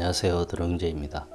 안녕하세요 드렁제입니다.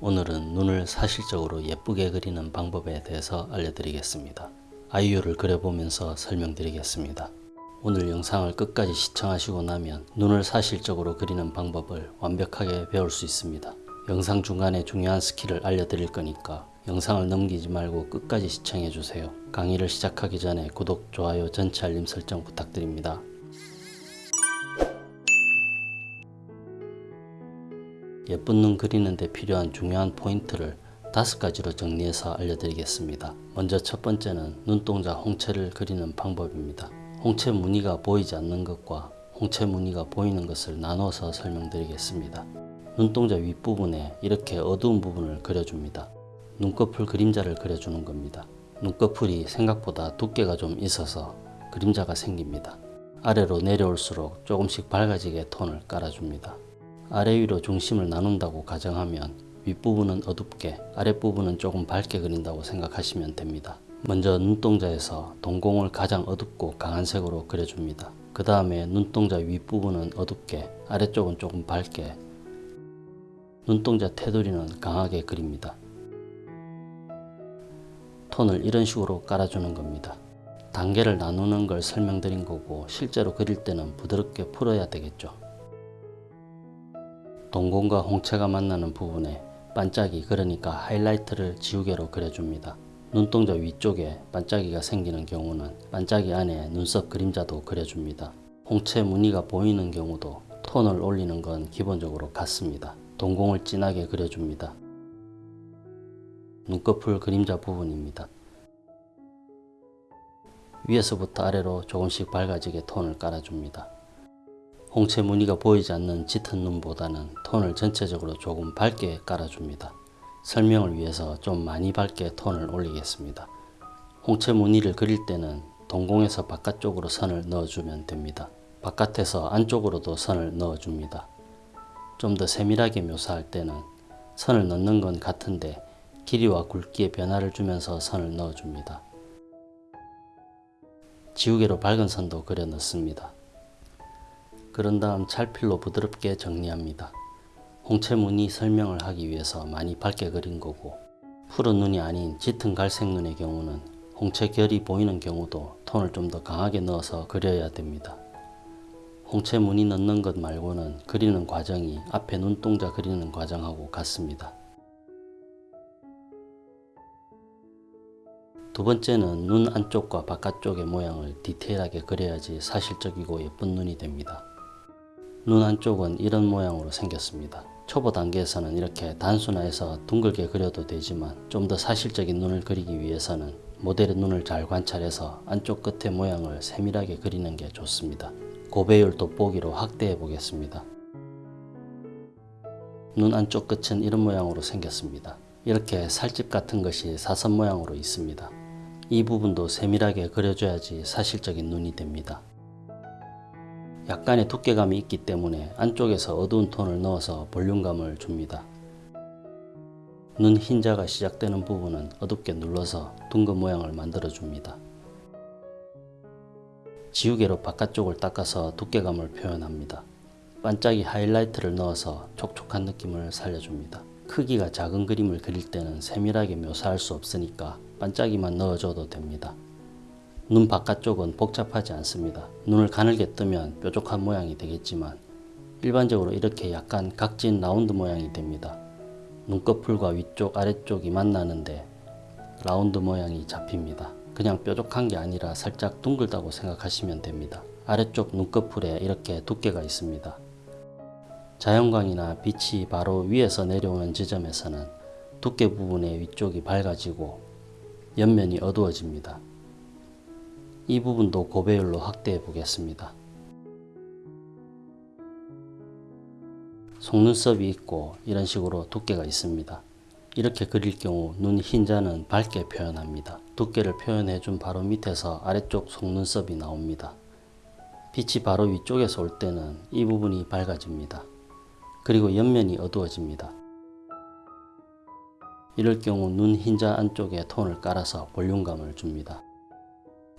오늘은 눈을 사실적으로 예쁘게 그리는 방법에 대해서 알려드리겠습니다. 아이유를 그려보면서 설명드리겠습니다. 오늘 영상을 끝까지 시청하시고 나면 눈을 사실적으로 그리는 방법을 완벽하게 배울 수 있습니다. 영상 중간에 중요한 스킬을 알려드릴 거니까 영상을 넘기지 말고 끝까지 시청해주세요. 강의를 시작하기 전에 구독, 좋아요, 전체 알림 설정 부탁드립니다. 예쁜 눈 그리는 데 필요한 중요한 포인트를 다섯 가지로 정리해서 알려드리겠습니다. 먼저 첫 번째는 눈동자 홍채를 그리는 방법입니다. 홍채 무늬가 보이지 않는 것과 홍채 무늬가 보이는 것을 나눠서 설명드리겠습니다. 눈동자 윗부분에 이렇게 어두운 부분을 그려줍니다. 눈꺼풀 그림자를 그려주는 겁니다. 눈꺼풀이 생각보다 두께가 좀 있어서 그림자가 생깁니다. 아래로 내려올수록 조금씩 밝아지게 톤을 깔아줍니다. 아래 위로 중심을 나눈다고 가정하면 윗부분은 어둡게 아랫부분은 조금 밝게 그린다고 생각하시면 됩니다. 먼저 눈동자에서 동공을 가장 어둡고 강한 색으로 그려줍니다. 그 다음에 눈동자 윗부분은 어둡게 아래쪽은 조금 밝게 눈동자 테두리는 강하게 그립니다. 톤을 이런 식으로 깔아주는 겁니다. 단계를 나누는 걸 설명드린 거고 실제로 그릴 때는 부드럽게 풀어야 되겠죠. 동공과 홍채가 만나는 부분에 반짝이 그러니까 하이라이트를 지우개로 그려줍니다. 눈동자 위쪽에 반짝이가 생기는 경우는 반짝이 안에 눈썹 그림자도 그려줍니다. 홍채 무늬가 보이는 경우도 톤을 올리는 건 기본적으로 같습니다. 동공을 진하게 그려줍니다. 눈꺼풀 그림자 부분입니다. 위에서부터 아래로 조금씩 밝아지게 톤을 깔아줍니다. 홍채 무늬가 보이지 않는 짙은 눈보다는 톤을 전체적으로 조금 밝게 깔아줍니다. 설명을 위해서 좀 많이 밝게 톤을 올리겠습니다. 홍채 무늬를 그릴 때는 동공에서 바깥쪽으로 선을 넣어주면 됩니다. 바깥에서 안쪽으로도 선을 넣어줍니다. 좀 더 세밀하게 묘사할 때는 선을 넣는 건 같은데 길이와 굵기에 변화를 주면서 선을 넣어줍니다. 지우개로 밝은 선도 그려 넣습니다. 그런 다음 찰필로 부드럽게 정리합니다. 홍채 무늬 설명을 하기 위해서 많이 밝게 그린 거고 푸른 눈이 아닌 짙은 갈색 눈의 경우는 홍채 결이 보이는 경우도 톤을 좀 더 강하게 넣어서 그려야 됩니다. 홍채 무늬 넣는 것 말고는 그리는 과정이 앞에 눈동자 그리는 과정하고 같습니다. 두 번째는 눈 안쪽과 바깥쪽의 모양을 디테일하게 그려야지 사실적이고 예쁜 눈이 됩니다. 눈 안쪽은 이런 모양으로 생겼습니다. 초보 단계에서는 이렇게 단순화해서 둥글게 그려도 되지만 좀 더 사실적인 눈을 그리기 위해서는 모델의 눈을 잘 관찰해서 안쪽 끝의 모양을 세밀하게 그리는 게 좋습니다. 고배율 돋보기로 확대해 보겠습니다. 눈 안쪽 끝은 이런 모양으로 생겼습니다. 이렇게 살집 같은 것이 사선 모양으로 있습니다. 이 부분도 세밀하게 그려줘야지 사실적인 눈이 됩니다. 약간의 두께감이 있기 때문에 안쪽에서 어두운 톤을 넣어서 볼륨감을 줍니다. 눈 흰자가 시작되는 부분은 어둡게 눌러서 둥근 모양을 만들어 줍니다. 지우개로 바깥쪽을 닦아서 두께감을 표현합니다. 반짝이 하이라이트를 넣어서 촉촉한 느낌을 살려줍니다. 크기가 작은 그림을 그릴 때는 세밀하게 묘사할 수 없으니까 반짝이만 넣어줘도 됩니다. 눈 바깥쪽은 복잡하지 않습니다. 눈을 가늘게 뜨면 뾰족한 모양이 되겠지만 일반적으로 이렇게 약간 각진 라운드 모양이 됩니다. 눈꺼풀과 위쪽 아래쪽이 만나는데 라운드 모양이 잡힙니다. 그냥 뾰족한 게 아니라 살짝 둥글다고 생각하시면 됩니다. 아래쪽 눈꺼풀에 이렇게 두께가 있습니다. 자연광이나 빛이 바로 위에서 내려오는 지점에서는 두께 부분의 위쪽이 밝아지고 옆면이 어두워집니다. 이 부분도 고배율로 확대해 보겠습니다. 속눈썹이 있고 이런 식으로 두께가 있습니다. 이렇게 그릴 경우 눈 흰자는 밝게 표현합니다. 두께를 표현해 준 바로 밑에서 아래쪽 속눈썹이 나옵니다. 빛이 바로 위쪽에서 올 때는 이 부분이 밝아집니다. 그리고 옆면이 어두워집니다. 이럴 경우 눈 흰자 안쪽에 톤을 깔아서 볼륨감을 줍니다.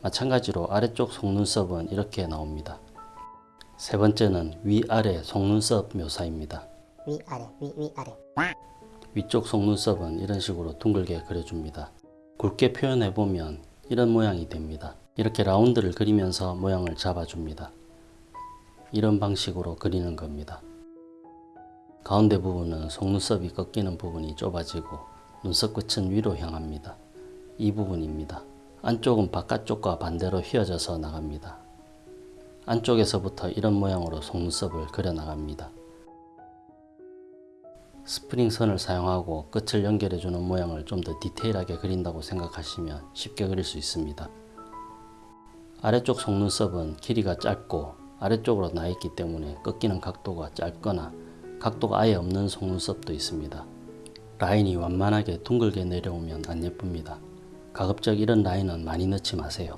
마찬가지로 아래쪽 속눈썹은 이렇게 나옵니다. 세 번째는 위아래 속눈썹 묘사입니다. 위아래 위 위아래 위쪽 속눈썹은 이런 식으로 둥글게 그려줍니다. 굵게 표현해보면 이런 모양이 됩니다. 이렇게 라운드를 그리면서 모양을 잡아줍니다. 이런 방식으로 그리는 겁니다. 가운데 부분은 속눈썹이 꺾이는 부분이 좁아지고 눈썹 끝은 위로 향합니다. 이 부분입니다. 안쪽은 바깥쪽과 반대로 휘어져서 나갑니다. 안쪽에서부터 이런 모양으로 속눈썹을 그려 나갑니다. 스프링 선을 사용하고 끝을 연결해 주는 모양을 좀 더 디테일하게 그린다고 생각하시면 쉽게 그릴 수 있습니다. 아래쪽 속눈썹은 길이가 짧고 아래쪽으로 나 있기 때문에 꺾이는 각도가 짧거나 각도가 아예 없는 속눈썹도 있습니다. 라인이 완만하게 둥글게 내려오면 안 예쁩니다. 가급적 이런 라인은 많이 넣지 마세요.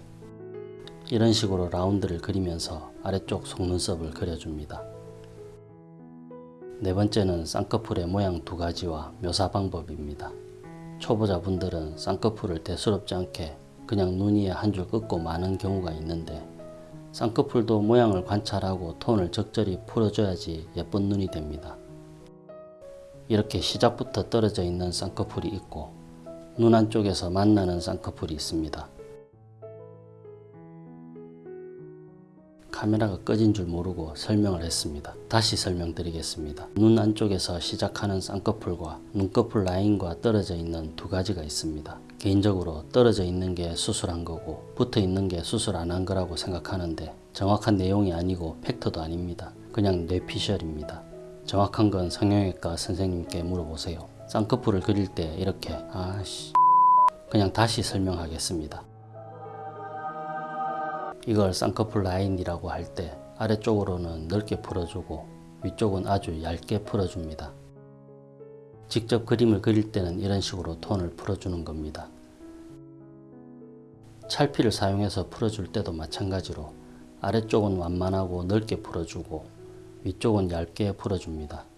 이런 식으로 라운드를 그리면서 아래쪽 속눈썹을 그려줍니다. 네 번째는 쌍꺼풀의 모양 두 가지와 묘사 방법입니다. 초보자분들은 쌍꺼풀을 대수롭지 않게 그냥 눈 위에 한 줄 긋고 마는 경우가 있는데 쌍꺼풀도 모양을 관찰하고 톤을 적절히 풀어줘야지 예쁜 눈이 됩니다. 이렇게 시작부터 떨어져 있는 쌍꺼풀이 있고 눈 안 쪽에서 만나는 쌍꺼풀이 있습니다. 카메라가 꺼진 줄 모르고 설명을 했습니다. 다시 설명드리겠습니다. 눈 안쪽에서 시작하는 쌍꺼풀과 눈꺼풀 라인과 떨어져 있는 두 가지가 있습니다. 개인적으로 떨어져 있는 게 수술한 거고 붙어 있는 게 수술 안 한 거라고 생각하는데 정확한 내용이 아니고 팩트도 아닙니다. 그냥 뇌피셜입니다. 정확한 건 성형외과 선생님께 물어보세요. 쌍꺼풀을 그릴 때 이렇게 아씨 그냥 다시 설명하겠습니다. 이걸 쌍꺼풀 라인이라고 할 때 아래쪽으로는 넓게 풀어주고 위쪽은 아주 얇게 풀어줍니다. 직접 그림을 그릴 때는 이런 식으로 톤을 풀어주는 겁니다. 찰피를 사용해서 풀어줄 때도 마찬가지로 아래쪽은 완만하고 넓게 풀어주고 위쪽은 얇게 풀어줍니다.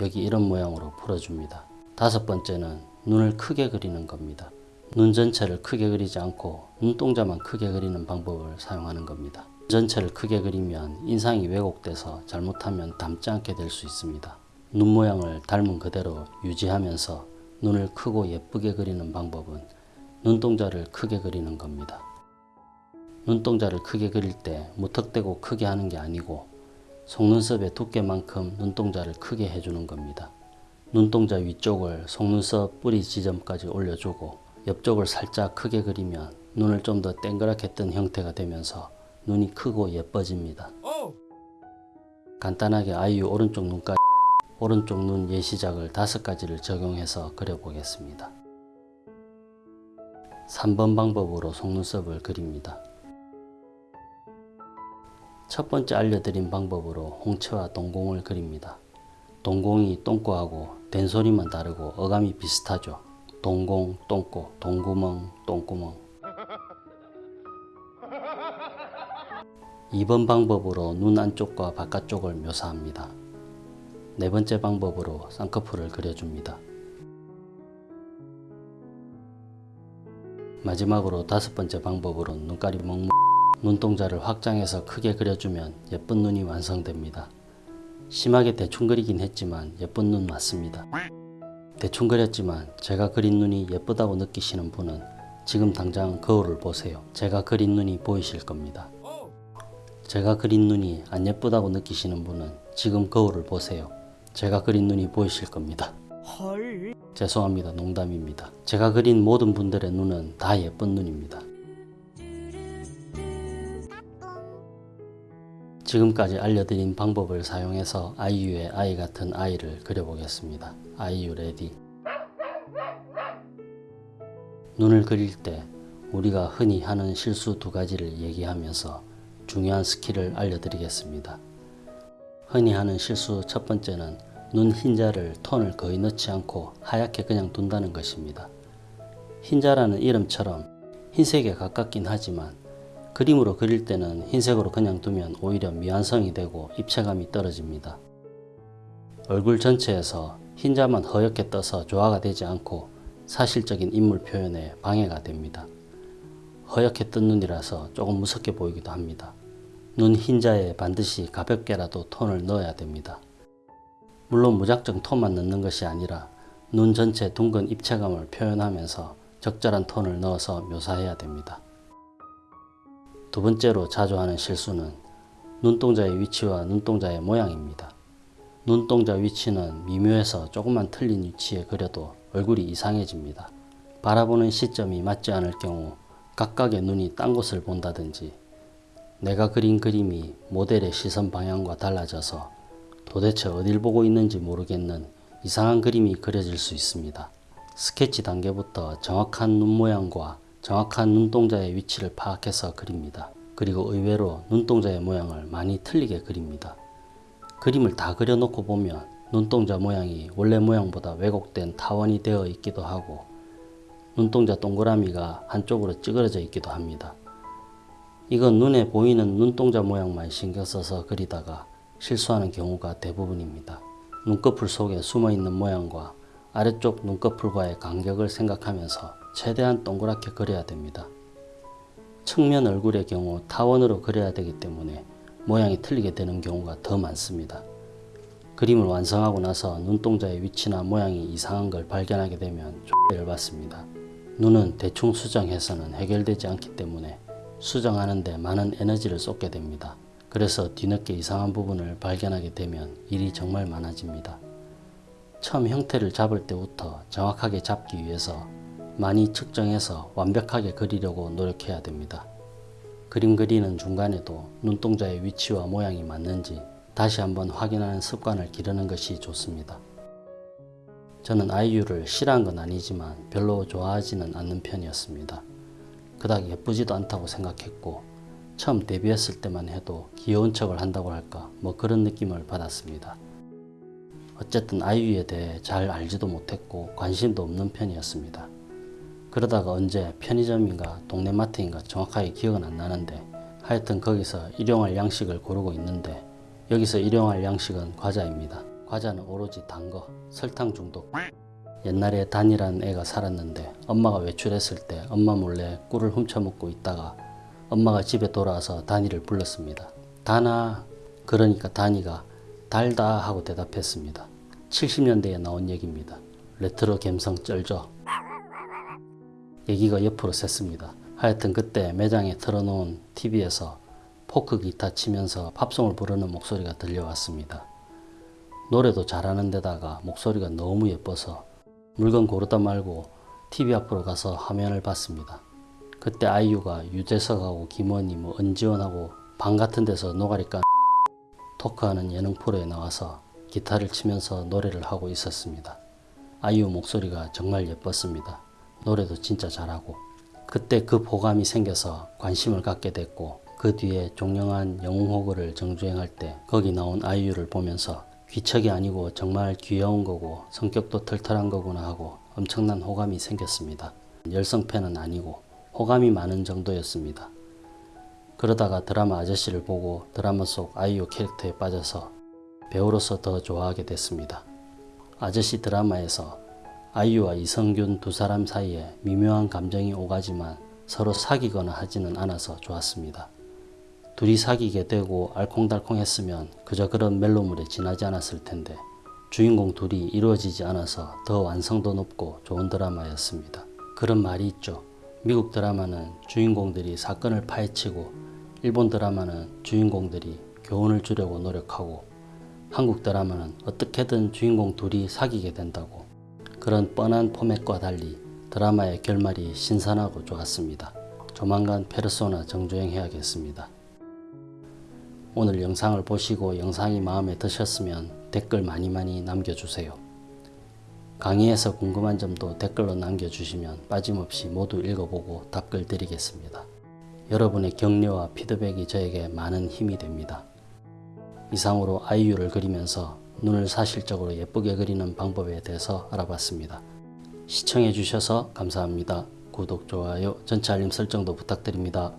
여기 이런 모양으로 풀어줍니다. 다섯 번째는 눈을 크게 그리는 겁니다. 눈 전체를 크게 그리지 않고 눈동자만 크게 그리는 방법을 사용하는 겁니다. 눈 전체를 크게 그리면 인상이 왜곡돼서 잘못하면 닮지 않게 될 수 있습니다. 눈 모양을 닮은 그대로 유지하면서 눈을 크고 예쁘게 그리는 방법은 눈동자를 크게 그리는 겁니다. 눈동자를 크게 그릴 때 무턱대고 크게 하는 게 아니고 속눈썹의 두께만큼 눈동자를 크게 해주는 겁니다. 눈동자 위쪽을 속눈썹 뿌리 지점까지 올려주고 옆쪽을 살짝 크게 그리면 눈을 좀 더 땡그랗게 뜬 형태가 되면서 눈이 크고 예뻐집니다. 간단하게 아이유 오른쪽 눈까지 오른쪽 눈 예시작을 다섯 가지를 적용해서 그려보겠습니다. 3번 방법으로 속눈썹을 그립니다. 첫 번째 알려드린 방법으로 홍채와 동공을 그립니다. 동공이 똥꼬하고 된소리만 다르고 어감이 비슷하죠. 동공, 똥꼬, 동구멍, 똥구멍. 2번 방법으로 눈 안쪽과 바깥쪽을 묘사합니다. 네 번째 방법으로 쌍꺼풀을 그려줍니다. 마지막으로 다섯 번째 방법으로 눈가리 멍멍 눈동자를 확장해서 크게 그려주면 예쁜 눈이 완성됩니다. 심하게 대충 그리긴 했지만 예쁜 눈 맞습니다. 대충 그렸지만 제가 그린 눈이 예쁘다고 느끼시는 분은 지금 당장 거울을 보세요. 제가 그린 눈이 보이실 겁니다. 제가 그린 눈이 안 예쁘다고 느끼시는 분은 지금 거울을 보세요. 제가 그린 눈이 보이실 겁니다. 헐 죄송합니다. 농담입니다. 제가 그린 모든 분들의 눈은 다 예쁜 눈입니다. 지금까지 알려드린 방법을 사용해서 아이유의 아이 같은 eye를 그려보겠습니다. 아이유 ready 눈을 그릴 때 우리가 흔히 하는 실수 두 가지를 얘기하면서 중요한 스킬을 알려드리겠습니다. 흔히 하는 실수 첫 번째는 눈 흰자를 톤을 거의 넣지 않고 하얗게 그냥 둔다는 것입니다. 흰자라는 이름처럼 흰색에 가깝긴 하지만 그림으로 그릴 때는 흰색으로 그냥 두면 오히려 미완성이 되고 입체감이 떨어집니다. 얼굴 전체에서 흰자만 허옇게 떠서 조화가 되지 않고 사실적인 인물 표현에 방해가 됩니다. 허옇게 뜬 눈이라서 조금 무섭게 보이기도 합니다. 눈 흰자에 반드시 가볍게라도 톤을 넣어야 됩니다. 물론 무작정 톤만 넣는 것이 아니라 눈 전체 둥근 입체감을 표현하면서 적절한 톤을 넣어서 묘사해야 됩니다. 두 번째로 자주 하는 실수는 눈동자의 위치와 눈동자의 모양입니다. 눈동자 위치는 미묘해서 조금만 틀린 위치에 그려도 얼굴이 이상해집니다. 바라보는 시점이 맞지 않을 경우 각각의 눈이 딴 곳을 본다든지 내가 그린 그림이 모델의 시선 방향과 달라져서 도대체 어딜 보고 있는지 모르겠는 이상한 그림이 그려질 수 있습니다. 스케치 단계부터 정확한 눈 모양과 정확한 눈동자의 위치를 파악해서 그립니다. 그리고 의외로 눈동자의 모양을 많이 틀리게 그립니다. 그림을 다 그려놓고 보면 눈동자 모양이 원래 모양보다 왜곡된 타원이 되어 있기도 하고 눈동자 동그라미가 한쪽으로 찌그러져 있기도 합니다. 이건 눈에 보이는 눈동자 모양만 신경 써서 그리다가 실수하는 경우가 대부분입니다. 눈꺼풀 속에 숨어 있는 모양과 아래쪽 눈꺼풀과의 간격을 생각하면서 최대한 동그랗게 그려야 됩니다. 측면 얼굴의 경우 타원으로 그려야 되기 때문에 모양이 틀리게 되는 경우가 더 많습니다. 그림을 완성하고 나서 눈동자의 위치나 모양이 이상한 걸 발견하게 되면 X 열받습니다. 눈은 대충 수정해서는 해결되지 않기 때문에 수정하는데 많은 에너지를 쏟게 됩니다. 그래서 뒤늦게 이상한 부분을 발견하게 되면 일이 정말 많아집니다. 처음 형태를 잡을 때부터 정확하게 잡기 위해서 많이 측정해서 완벽하게 그리려고 노력해야 됩니다. 그림 그리는 중간에도 눈동자의 위치와 모양이 맞는지 다시 한번 확인하는 습관을 기르는 것이 좋습니다. 저는 아이유를 싫어한 건 아니지만 별로 좋아하지는 않는 편이었습니다. 그닥 예쁘지도 않다고 생각했고 처음 데뷔했을 때만 해도 귀여운 척을 한다고 할까 뭐 그런 느낌을 받았습니다. 어쨌든 아이유에 대해 잘 알지도 못했고 관심도 없는 편이었습니다. 그러다가 언제 편의점인가 동네 마트인가 정확하게 기억은 안 나는데 하여튼 거기서 일용할 양식을 고르고 있는데 여기서 일용할 양식은 과자입니다. 과자는 오로지 단 거, 설탕 중독. 옛날에 단이라는 애가 살았는데 엄마가 외출했을 때 엄마 몰래 꿀을 훔쳐먹고 있다가 엄마가 집에 돌아와서 단이를 불렀습니다. 단아, 그러니까 단이가 달다 하고 대답했습니다. 70년대에 나온 얘기입니다. 레트로 감성 쩔죠? 얘기가 옆으로 샜습니다. 하여튼 그때 매장에 틀어놓은 TV에서 포크 기타 치면서 팝송을 부르는 목소리가 들려왔습니다. 노래도 잘하는 데다가 목소리가 너무 예뻐서 물건 고르다 말고 TV 앞으로 가서 화면을 봤습니다. 그때 아이유가 유재석하고 김원희 뭐 은지원하고 방 같은 데서 노가리 깐 토크하는 예능 프로에 나와서 기타를 치면서 노래를 하고 있었습니다. 아이유 목소리가 정말 예뻤습니다. 노래도 진짜 잘하고 그때 그 보감이 생겨서 관심을 갖게 됐고 그 뒤에 종영한 영웅호구를 정주행할 때 거기 나온 아이유를 보면서 귀척이 아니고 정말 귀여운 거고 성격도 털털한 거구나 하고 엄청난 호감이 생겼습니다. 열성팬은 아니고 호감이 많은 정도였습니다. 그러다가 드라마 아저씨를 보고 드라마 속 아이유 캐릭터에 빠져서 배우로서 더 좋아하게 됐습니다. 아저씨 드라마에서 아이유와 이성균 두 사람 사이에 미묘한 감정이 오가지만 서로 사귀거나 하지는 않아서 좋았습니다. 둘이 사귀게 되고 알콩달콩했으면 그저 그런 멜로물에 지나지 않았을 텐데 주인공 둘이 이루어지지 않아서 더 완성도 높고 좋은 드라마였습니다. 그런 말이 있죠. 미국 드라마는 주인공들이 사건을 파헤치고 일본 드라마는 주인공들이 교훈을 주려고 노력하고 한국 드라마는 어떻게든 주인공 둘이 사귀게 된다고 그런 뻔한 포맷과 달리 드라마의 결말이 신선하고 좋았습니다. 조만간 페르소나 정주행 해야겠습니다. 오늘 영상을 보시고 영상이 마음에 드셨으면 댓글 많이 많이 남겨주세요. 강의에서 궁금한 점도 댓글로 남겨주시면 빠짐없이 모두 읽어보고 답글 드리겠습니다. 여러분의 격려와 피드백이 저에게 많은 힘이 됩니다. 이상으로 아이유를 그리면서 눈을 사실적으로 예쁘게 그리는 방법에 대해서 알아봤습니다. 시청해 주셔서 감사합니다. 구독, 좋아요, 전체 알림 설정도 부탁드립니다.